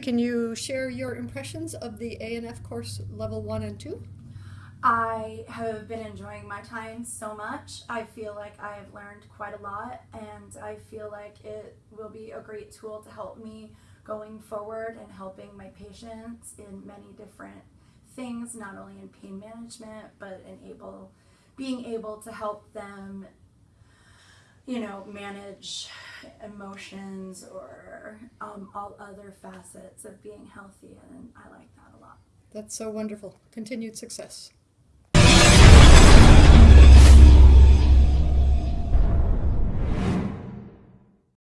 Can you share your impressions of the ANF course level one and two? I have been enjoying my time so much. I feel like I have learned quite a lot, and I feel like it will be a great tool to help me going forward and helping my patients in many different things, not only in pain management, but in able being able to help them, you know, manage emotions or um, all other facets of being healthy, and I like that a lot. That's so wonderful. Continued success.